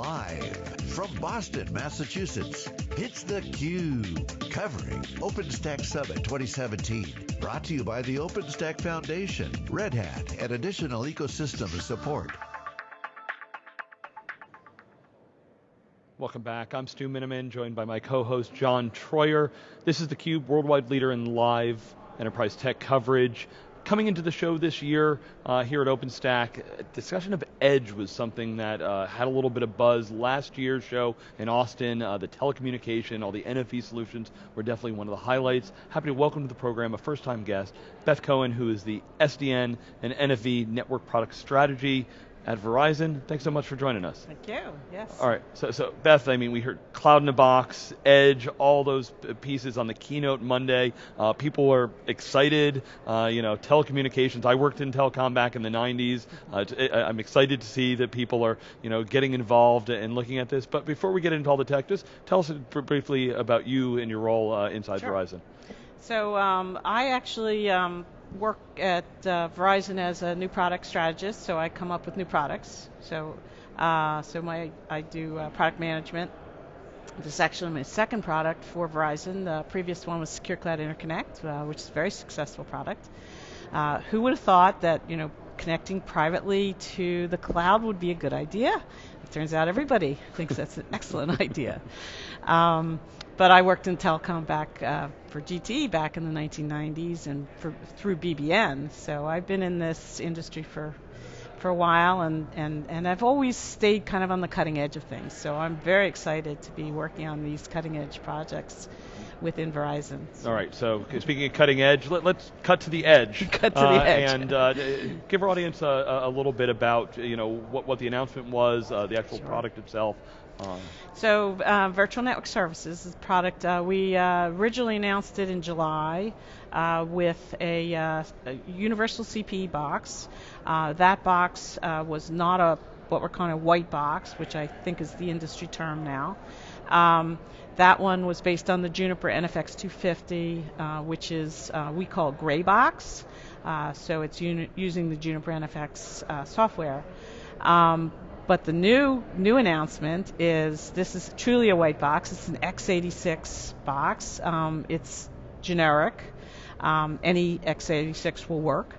Live from Boston, Massachusetts, it's theCUBE, covering OpenStack Summit 2017. Brought to you by the OpenStack Foundation, Red Hat, and additional ecosystem support. Welcome back. I'm Stu Miniman, joined by my co-host John Troyer. This is theCUBE, worldwide leader in live enterprise tech coverage. Coming into the show this year uh, here at OpenStack, discussion of Edge was something that uh, had a little bit of buzz. Last year's show in Austin, uh, the telecommunication, all the NFV solutions were definitely one of the highlights. Happy to welcome to the program a first time guest, Beth Cohen, who is the SDN and NFV network product strategy at Verizon. Thanks so much for joining us. Thank you, yes. All right, so, so Beth, I mean, we heard Cloud in a Box, Edge, all those pieces on the keynote Monday. Uh, people are excited, uh, you know, telecommunications. I worked in telecom back in the 90s. Uh, I'm excited to see that people are, you know, getting involved and looking at this. But before we get into all the tech, just tell us briefly about you and your role uh, inside sure. Verizon. So um, I actually um, work at uh, Verizon as a new product strategist, so I come up with new products. So, uh, so my I do uh, product management. This is actually my second product for Verizon. The previous one was Secure Cloud Interconnect, uh, which is a very successful product. Uh, who would have thought that you know connecting privately to the cloud would be a good idea? It turns out everybody thinks that's an excellent idea. Um, but I worked in telecom back uh, for GTE back in the 1990s and for, through BBN. So I've been in this industry for for a while, and, and, and I've always stayed kind of on the cutting edge of things. So I'm very excited to be working on these cutting edge projects within Verizon. All right, so speaking of cutting edge, let, us cut to the edge. cut to uh, the edge. And uh, give our audience a, a, little bit about you know what, what the announcement was, uh, the actual sure. product itself. Um, so uh, Virtual Network Services is a product, uh, we uh, originally announced it in July uh, with a, uh, a, universal CPE box. Uh, that box was not a what we're calling a white box, which I think is the industry term now. Um, that one was based on the Juniper NFX 250, which is we call gray box. so it's using the Juniper NFX software. Um, but the new new announcement is this is truly a white box. It's an x86 box. Um, it's generic. Um, any x86 will work.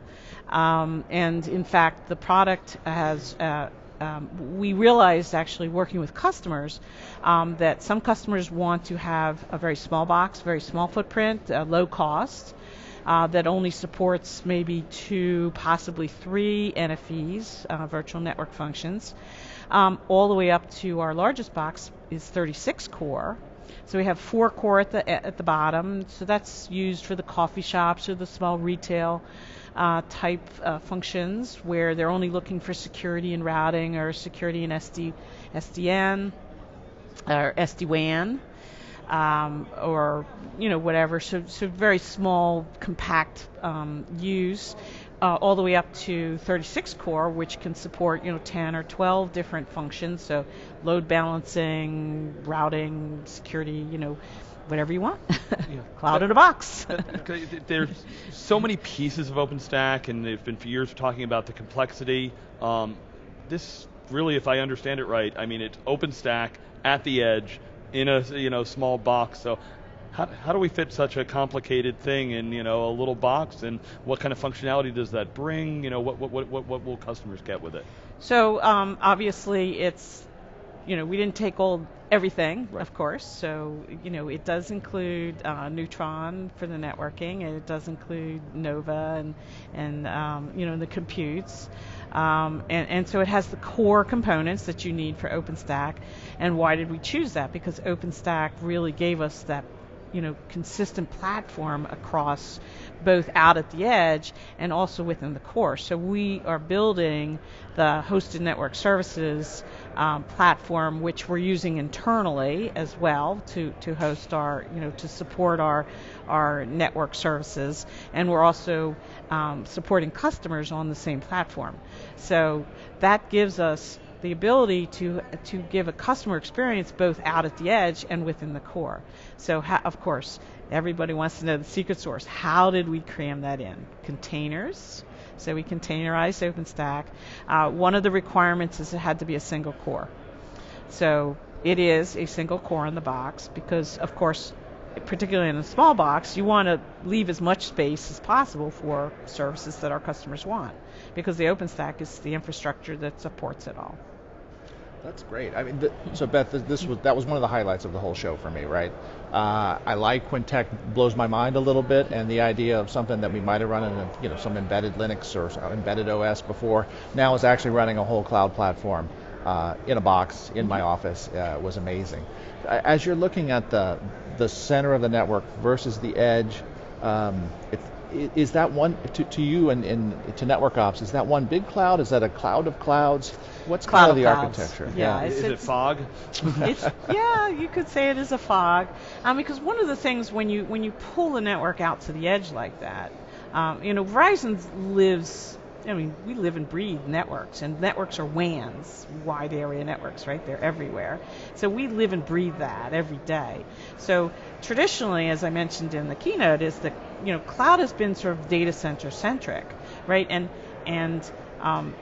Um, and in fact, the product has. Uh, um, we realized actually working with customers um, that some customers want to have a very small box, very small footprint, uh, low cost, uh, that only supports maybe two, possibly three NFVs, uh, virtual network functions. Um, all the way up to our largest box is 36 core. So we have four core at the at the bottom. So that's used for the coffee shops or the small retail uh, type uh, functions where they're only looking for security and routing or security and SD, SDN or SD-WAN um, or you know whatever. So, so very small, compact um, use. Uh, all the way up to 36 core, which can support you know 10 or 12 different functions. So load balancing, routing, security, you know, whatever you want. yeah. Cloud in a box. There's so many pieces of OpenStack, and they've been for years talking about the complexity. Um, this really, if I understand it right, I mean it's OpenStack at the edge in a you know small box. So how, how do we fit such a complicated thing in you know a little box and what kind of functionality does that bring? You know what what what what, will customers get with it? So um, obviously it's you know we didn't take all everything right. of course so you know it does include uh, neutron for the networking and it does include nova and and um, you know the computes um, and, and so it has the core components that you need for OpenStack. And why did we choose that? Because OpenStack really gave us that you know consistent platform across both out at the edge and also within the core. So we are building the hosted network services um, platform, which we're using internally as well to, to host our, you know, to support our our network services, and we're also um, supporting customers on the same platform. So that gives us the ability to to give a customer experience both out at the edge and within the core. So of course, everybody wants to know the secret source. How did we cram that in? Containers. So we containerized OpenStack. Uh, one of the requirements is it had to be a single core. So it is a single core in the box because, of course, particularly in a small box, you want to leave as much space as possible for services that our customers want because the OpenStack is the infrastructure that supports it all. That's great. I mean, th- so Beth, this was that was one of the highlights of the whole show for me, right? Uh, I like when tech blows my mind a little bit, and the idea of something that we might have run in, a, you know, some embedded Linux or embedded OS before, now is actually running a whole cloud platform uh, in a box in my office uh, was amazing. As you're looking at the the center of the network versus the edge, um, is that one to, to you and, and, to network ops? Is that one big cloud? Is that a cloud of clouds? What's cloud kind of the clouds. architecture? Yeah, yeah. is it fog? it's, yeah, you could say it is a fog, um, because one of the things when you when you pull the network out to the edge like that, um, you know, Verizon lives. I mean, we live and breathe networks, and networks are WANs, wide area networks, right? They're everywhere. So we live and breathe that every day. So traditionally, as I mentioned in the keynote, is that you know cloud has been sort of data center centric, right? And and um,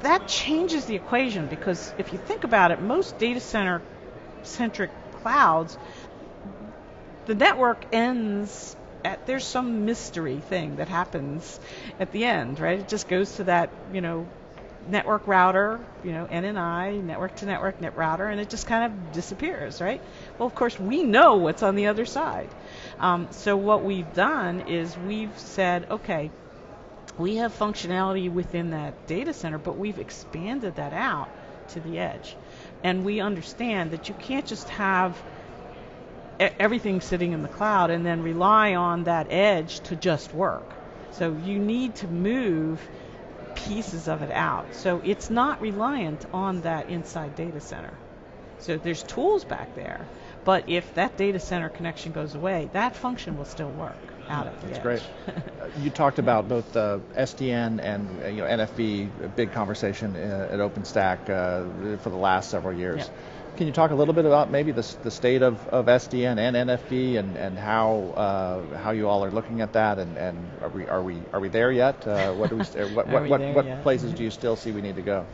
that changes the equation because if you think about it, most data center centric clouds, the network ends at there's some mystery thing that happens at the end, right? It just goes to that, you know, network router, you know, NNI, network to network net router, and it just kind of disappears, right? Well, of course, we know what's on the other side. Um, so what we've done is we've said, okay, we have functionality within that data center, but we've expanded that out to the edge. And we understand that you can't just have everything sitting in the cloud and then rely on that edge to just work. So you need to move pieces of it out. So it's not reliant on that inside data center. So there's tools back there, but if that data center connection goes away, that function will still work out at the That's edge. great. Uh, you talked about both uh, SDN and uh, you know NFV, a big conversation uh, at OpenStack uh, for the last several years. Yeah. Can you talk a little bit about maybe the, the state of, of SDN and NFV and, and how uh, how you all are looking at that and, and are we are we are we there yet? Uh, what do we uh, what what what, what places do you still see we need to go?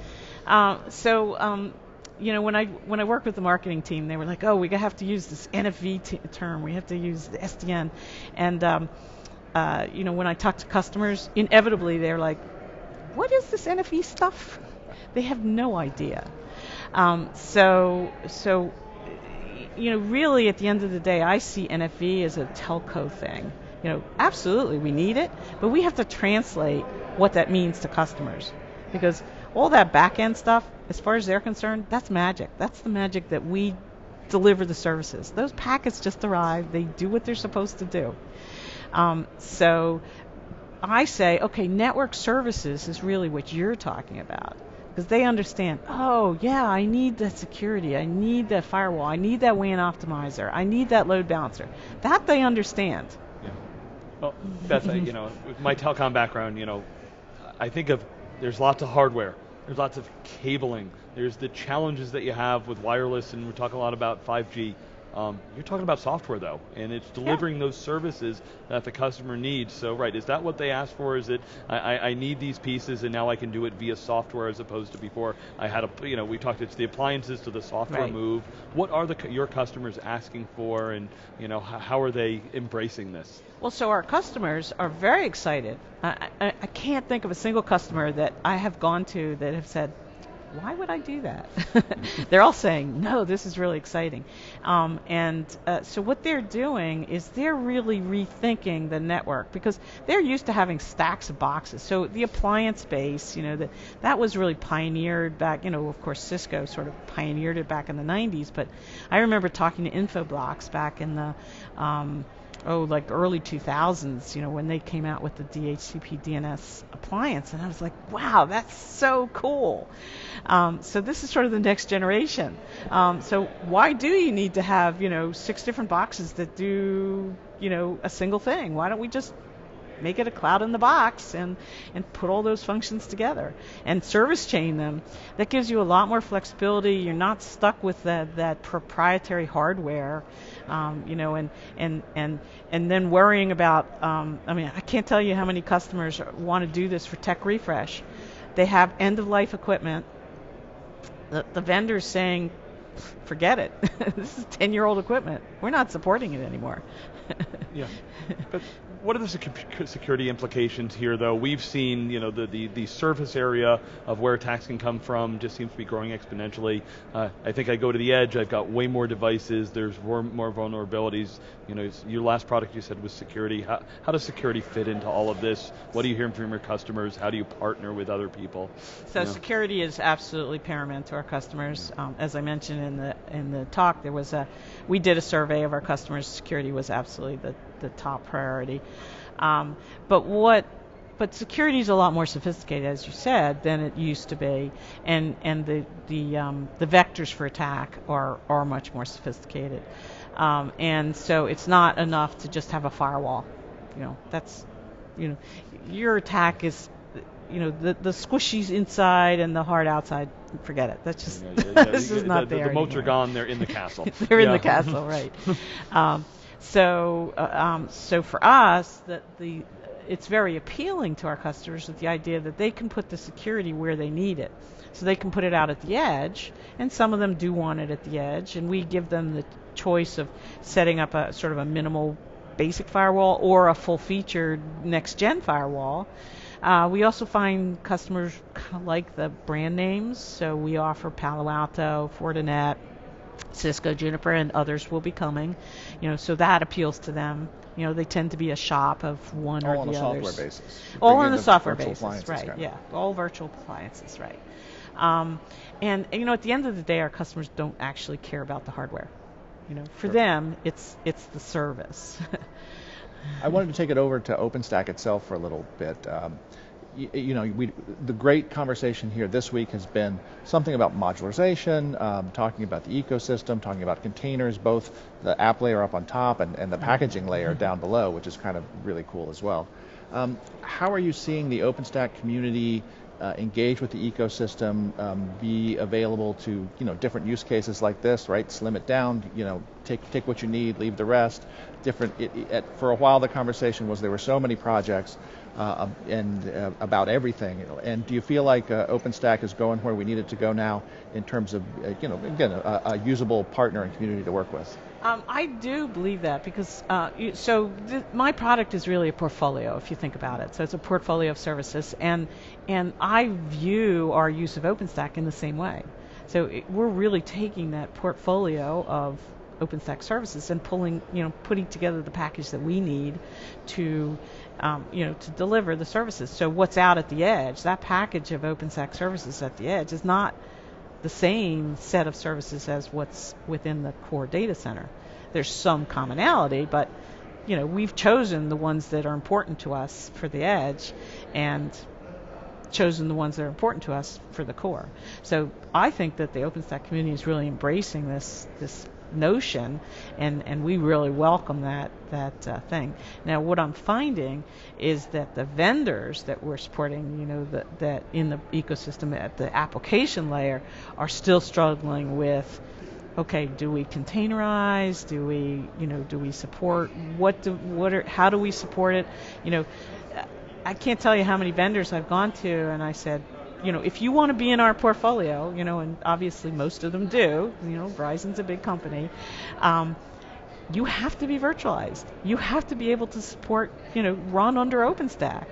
Um, so, um, you know, when I when I worked with the marketing team, they were like, "Oh, we have to use this NFV t- term. We have to use the SDN." And um, uh, you know, when I talk to customers, inevitably they're like, "What is this NFV stuff?" They have no idea. Um, so, so, you know, really, at the end of the day, I see NFV as a telco thing. You know, absolutely, we need it, but we have to translate what that means to customers because all that back end stuff, as far as they're concerned, that's magic. That's the magic that we deliver the services. Those packets just arrive, they do what they're supposed to do. Um, so I say, okay, network services is really what you're talking about. Because they understand, oh, yeah, I need that security. I need that firewall. I need that WAN optimizer. I need that load balancer. That they understand. Yeah. Well, Beth, I- uh, you know, with my telecom background, you know, I think of there's lots of hardware, there's lots of cabling, there's the challenges that you have with wireless, and we're talking a lot about 5G. Um, you're talking about software though, and it's delivering those services that the customer needs. So, right, is that what they asked for? Is it I, I, I need these pieces, and now I can do it via software as opposed to before I had a, you know, we talked it's the appliances to the software Right. move. What are the your customers asking for, and you know, how, how are they embracing this? Well, so our customers are very excited. I, I, I can't think of a single customer that I have gone to that have said, why would I do that? they're all saying, no, this is really exciting. Um, and uh, so what they're doing is they're really rethinking the network because they're used to having stacks of boxes. So the appliance base, you know, that that was really pioneered back. You know, of course, Cisco sort of pioneered it back in the 90s. But I remember talking to Infoblox back in the um, oh, like early 2000s, you know, when they came out with the DHCP DNS appliance, and I was like, wow, that's so cool. Um, so this is sort of the next generation. Um, so why do you need to have, you know, six different boxes that do, you know, a single thing? Why don't we just make it a cloud in the box and and put all those functions together and service chain them that gives you a lot more flexibility you're not stuck with that that proprietary hardware um, you know and and and and then worrying about um, I mean I can't tell you how many customers want to do this for tech refresh they have end of life equipment the, the vendors saying forget it. this is 10 year old equipment. We're not supporting it anymore. yeah. But what are the security implications here, though? We've seen, you know, the, the, the, surface area of where attacks can come from just seems to be growing exponentially. Uh, I think I go to the edge, I've got way more devices, there's more, more vulnerabilities. You know, your last product you said was security. How, how does security fit into all of this? What are you hearing from your customers? How do you partner with other people? So you know? security is absolutely paramount to our customers. Um, as I mentioned in the in the talk, there was a we did a survey of our customers. Security was absolutely the the top priority. Um, but what but security is a lot more sophisticated, as you said, than it used to be, and and the the um, the vectors for attack are are much more sophisticated, um, and so it's not enough to just have a firewall. You know, that's you know, your attack is you know the the squishies inside and the hard outside. Forget it. That's just yeah, yeah, yeah. this is not the, there. The moats are gone. They're in the castle. they're in the castle, right? Um, so, uh, um, so for us, that the it's very appealing to our customers with the idea that they can put the security where they need it. So they can put it out at the edge, and some of them do want it at the edge, and we give them the choice of setting up a sort of a minimal basic firewall or a full featured next gen firewall. Uh, we also find customers like the brand names, so we offer Palo Alto, Fortinet, Cisco, Juniper, and others will be coming. You know, so that appeals to them. You know, they tend to be a shop of one all or the others. All on a software basis. All on a software basis, right? Yeah, all virtual appliances, right? Um, and, and, you know, at the end of the day, our customers don't actually care about the hardware. You know, for sure. them, it's it's the service. I wanted to take it over to OpenStack itself for a little bit. Um, you, you know, we, the great conversation here this week has been something about modularization, um, talking about the ecosystem, talking about containers, both the app layer up on top and, and the packaging layer down below, which is kind of really cool as well. Um, how are you seeing the OpenStack community uh, engage with the ecosystem, um, be available to you know different use cases like this, right? Slim it down, you know, take take what you need, leave the rest. Different. It, it, for a while, the conversation was there were so many projects uh, and uh, about everything. And do you feel like uh, OpenStack is going where we need it to go now in terms of, uh, you know, again, a, a, usable partner and community to work with? Um, I do believe that because uh, so th- my product is really a portfolio if you think about it. So it's a portfolio of services, and and I view our use of OpenStack in the same way. So it, we're really taking that portfolio of OpenStack services and pulling, you know, putting together the package that we need to, um, you know, to deliver the services. So what's out at the edge, that package of OpenStack services at the edge is not the same set of services as what's within the core data center. There's some commonality, but you know, we've chosen the ones that are important to us for the edge, and chosen the ones that are important to us for the core. So I think that the OpenStack community is really embracing this this notion, and, and we really welcome that that uh, thing. Now, what I'm finding is that the vendors that we're supporting, you know, that that in the ecosystem at the application layer, are still struggling with. Okay, do we containerize? Do we, you know, do we support? What do what are? How do we support it? You know, I can't tell you how many vendors I've gone to, and I said, you know, if you want to be in our portfolio, you know, and obviously most of them do, you know, Verizon's a big company, um, you have to be virtualized. You have to be able to support, you know, run under OpenStack,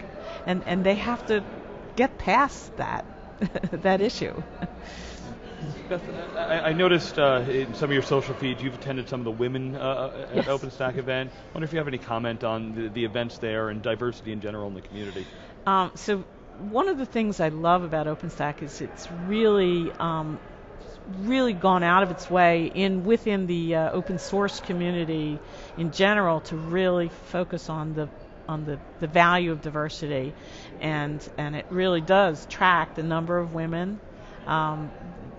and and they have to get past that that issue. Beth, I, I noticed uh, in some of your social feeds you've attended some of the women uh, uh at yes. OpenStack event. I wonder if you have any comment on the, the events there and diversity in general in the community. Um, so one of the things I love about OpenStack is it's really um, really gone out of its way in within the uh, open source community in general to really focus on the on the, the value of diversity. And and it really does track the number of women um,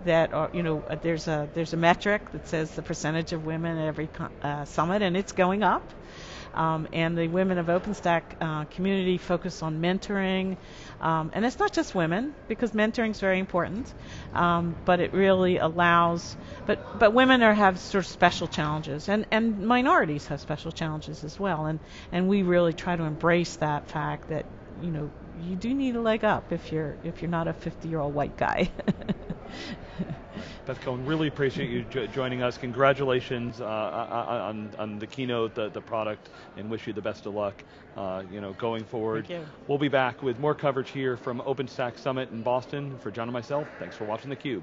that are you know there's a there's a metric that says the percentage of women at every uh, summit and it's going up um, and the Women of OpenStack uh, community focus on mentoring. Um, and it's not just women, because mentoring is very important, um, but it really allows, but, but women are, have sort of special challenges, and, and minorities have special challenges as well. And, and we really try to embrace that fact that, you know, you do need a leg up if you're if you're not a 50 year old white guy. Beth Cohen, really appreciate you jo joining us. Congratulations uh, uh, uh, on, on the keynote, the, the product, and wish you the best of luck uh, you know, going forward. Thank you. We'll be back with more coverage here from OpenStack Summit in Boston. For John and myself, thanks for watching theCUBE.